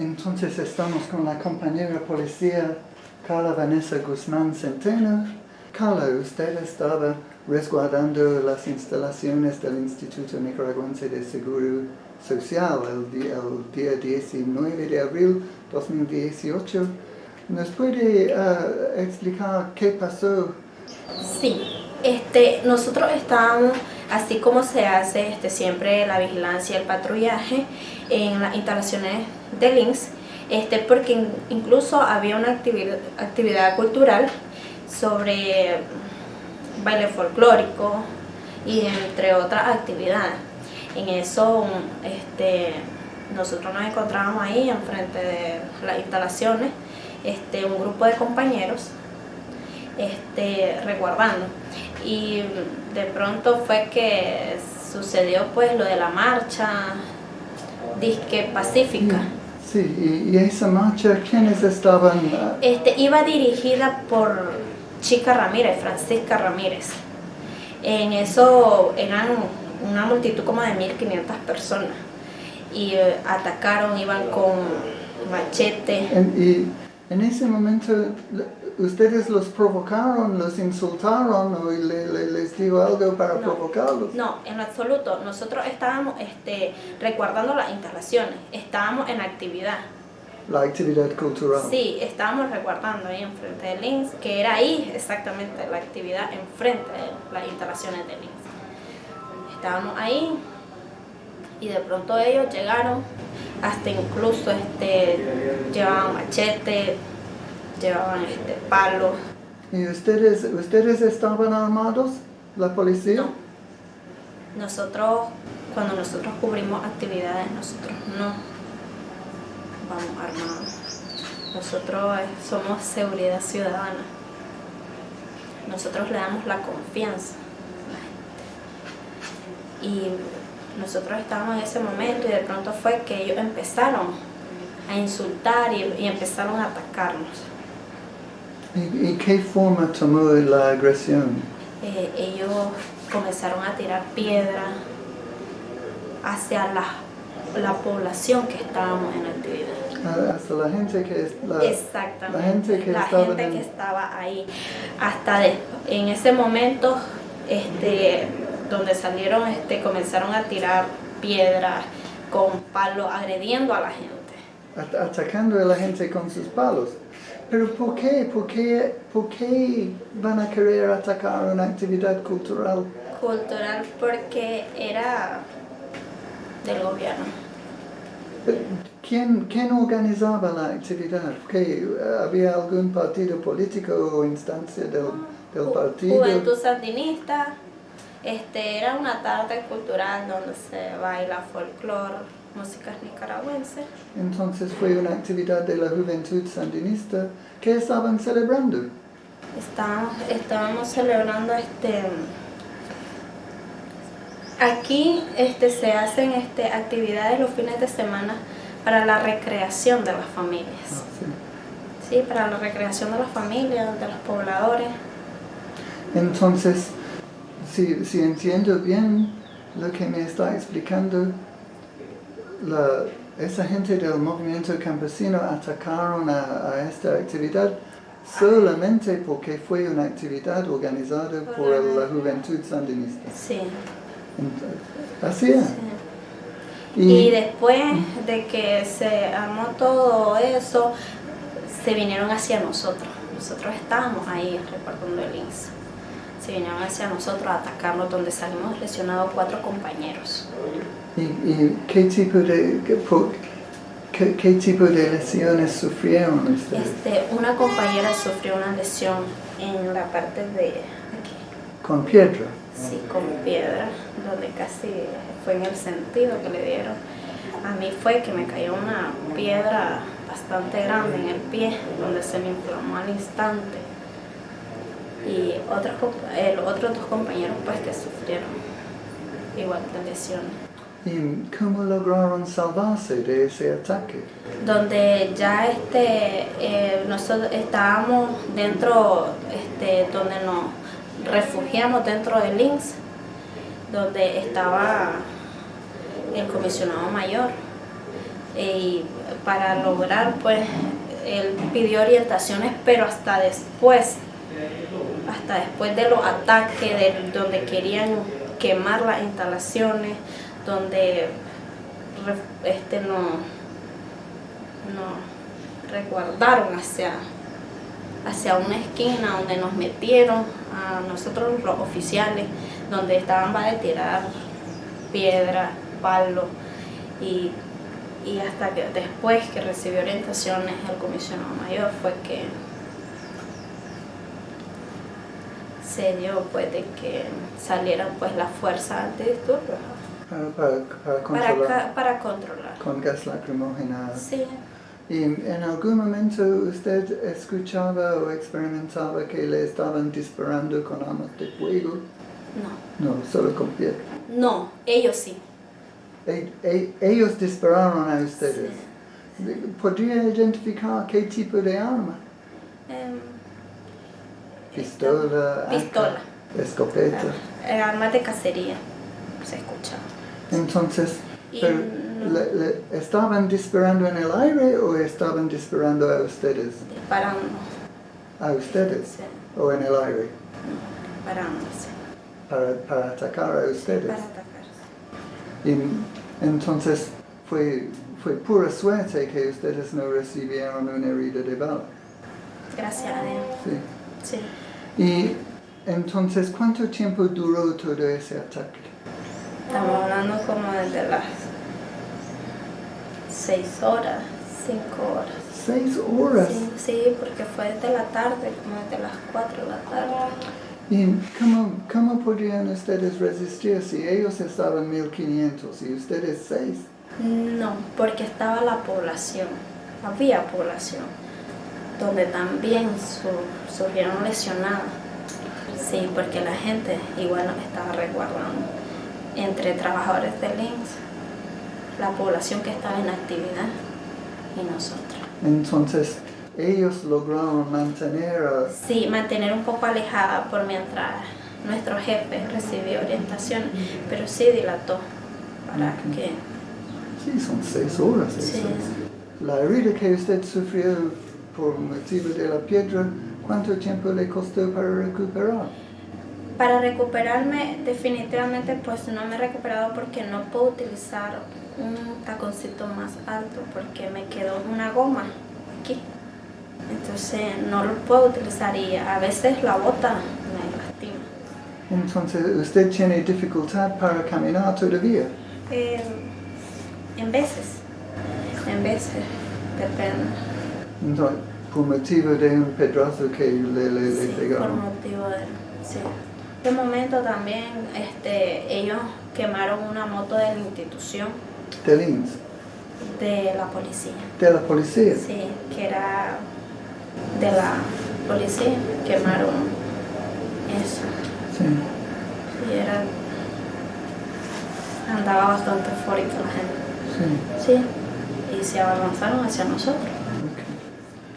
Entonces estamos con la compañera policía Carla Vanessa Guzmán Centeno. Carla, usted estaba resguardando las instalaciones del Instituto Nicaragüense de Seguro Social el día, el día 19 de abril 2018. ¿Nos puede uh, explicar qué pasó? Sí, este, nosotros estábamos, así como se hace este, siempre la vigilancia y el patrullaje en las instalaciones de links, este, porque incluso había una actividad, actividad cultural sobre baile folclórico y entre otras actividades. En eso este, nosotros nos encontrábamos ahí enfrente de las instalaciones, este, un grupo de compañeros este, resguardando. Y de pronto fue que sucedió pues lo de la marcha disque pacífica. Sí, y, esa marcha, ¿quiénes estaban? Este, iba dirigida por Chica Ramírez, Francisca Ramírez. En eso eran una multitud como de 1500 personas y eh, atacaron, iban con machete. y en ese momento ustedes los provocaron, los insultaron o les digo algo para provocarlos. No, en absoluto. Nosotros estábamos este, resguardando las instalaciones, estábamos en actividad. La actividad cultural. Sí, estábamos resguardando ahí enfrente de Links, que era ahí exactamente la actividad enfrente de las instalaciones de Links. Estábamos ahí y de pronto ellos llegaron, hasta incluso este, llevaban machete, llevaban este, palos. ¿Y ustedes, ustedes estaban armados, la policía? No. Nosotros, cuando nosotros cubrimos actividades, nosotros no vamos armados. Nosotros eh, somos seguridad ciudadana. Nosotros le damos la confianza a la gente. Y nosotros estábamos en ese momento y de pronto fue que ellos empezaron a insultar y empezaron a atacarnos. ¿Y, qué forma tomó la agresión? Eh, ellos comenzaron a tirar piedra hacia la, la población que estábamos en actividad. Ah, hasta la gente que, la, Exactamente, la gente que, la estaba, gente que estaba ahí. Hasta en ese momento este, donde salieron, este, comenzaron a tirar piedras con palos, agrediendo a la gente. Atacando a la gente con sus palos. Pero ¿por qué? ¿Por qué, ¿Por qué van a querer atacar una actividad cultural? Cultural porque era del gobierno. ¿Quién, quién organizaba la actividad? ¿Qué, ¿Había algún partido político o instancia del, del partido? Juventud Sandinista. Este, era una tarde cultural donde se baila folclore músicas nicaragüenses. Entonces fue una actividad de la juventud sandinista. ¿Qué estaban celebrando? Estábamos, estábamos celebrando este... Aquí este, se hacen este, actividades los fines de semana para la recreación de las familias. Ah, sí. sí, para la recreación de las familias, de los pobladores. Entonces, si, si entiendo bien lo que me está explicando, la, esa gente del movimiento campesino atacaron a, esta actividad solamente porque fue una actividad organizada por la juventud sandinista. Sí. así es. Y, después de que se armó todo eso, se vinieron hacia nosotros. Nosotros estábamos ahí repartiendo el INS. Se vinieron hacia nosotros a atacarnos, donde salimos lesionados cuatro compañeros. ¿Y, qué, tipo de, qué, tipo de lesiones sufrieron ustedes? Este, una compañera sufrió una lesión en la parte de aquí. ¿Con piedra? Sí, con piedra, donde casi fue en el sentido que le dieron. A mí fue que me cayó una piedra bastante grande en el pie, donde se me inflamó al instante. Y otros, los otros dos compañeros pues que sufrieron igual de lesiones. ¿Y cómo lograron salvarse de ese ataque? Donde ya este, eh, nosotros estábamos dentro, este, donde nos refugiamos dentro del links donde estaba el comisionado mayor. y para lograr pues él pidió orientaciones pero hasta después hasta después de los ataques de donde querían quemar las instalaciones donde este no no resguardaron hacia hacia una esquina donde nos metieron a nosotros los oficiales donde estaban para tirar piedra, palo y y hasta que después que recibió orientaciones el comisionado mayor fue que se dio pues de que salieran pues las fuerzas antidisturbios para, para, controlar, para, controlar con gas lacrimógena sí ¿Y en algún momento usted escuchaba o experimentaba que le estaban disparando con armas de fuego? No. No, solo con piedra. No, ellos sí. E, e, ellos dispararon a ustedes. ¿Podría identificar qué tipo de arma? Um, Pistola, pistola. escopeta. Uh, armas de cacería, se escucha. Entonces, pero, le, le, ¿estaban disparando en el aire o estaban disparando a ustedes? Disparando. ¿A ustedes? Sí. ¿O en el aire? Disparándose. Para, para atacar a ustedes. Para atacar. Y entonces fue, fue pura suerte que ustedes no recibieron una herida de bala. Gracias a Dios. Sí. Sí. Y entonces, ¿cuánto tiempo duró todo ese ataque? Estamos hablando como desde las seis horas, cinco horas. ¿Seis horas? Sí, sí, porque fue desde la tarde, como desde las cuatro de la tarde. ¿Y cómo, cómo podrían ustedes resistir si ellos estaban 1500 y ustedes 6? No, porque estaba la población, había población, donde también su, surgieron lesionadas. Sí, porque la gente igual nos estaba resguardando. Entre trabajadores del INSS, la población que estaba en actividad y nosotros. Entonces, ellos lograron mantener... A... Sí, mantener un poco alejada por mientras nuestro jefe recibió orientación, pero sí dilató para Ok. que... Sí, son seis horas. Sí. La herida que usted sufrió por motivo de la piedra, ¿cuánto tiempo le costó para recuperar? Para recuperarme, definitivamente pues no me he recuperado porque no puedo utilizar un taconcito más alto porque me quedó una goma aquí. Entonces no lo puedo utilizar y a veces la bota me lastima. Entonces, ¿usted tiene dificultad para caminar todavía? Eh, en veces, en veces, depende. Entonces, por motivo de un pedazo que le, le, le Sí, por pegaron. motivo de... Sí. En este momento también este, ellos quemaron una moto de la institución Del INS, de la policía. de la policía. Sí, que era de la policía, quemaron eso. Sí. Y era... andaba bastante eufórica la gente. sí. Sí, y se avanzaron hacia nosotros.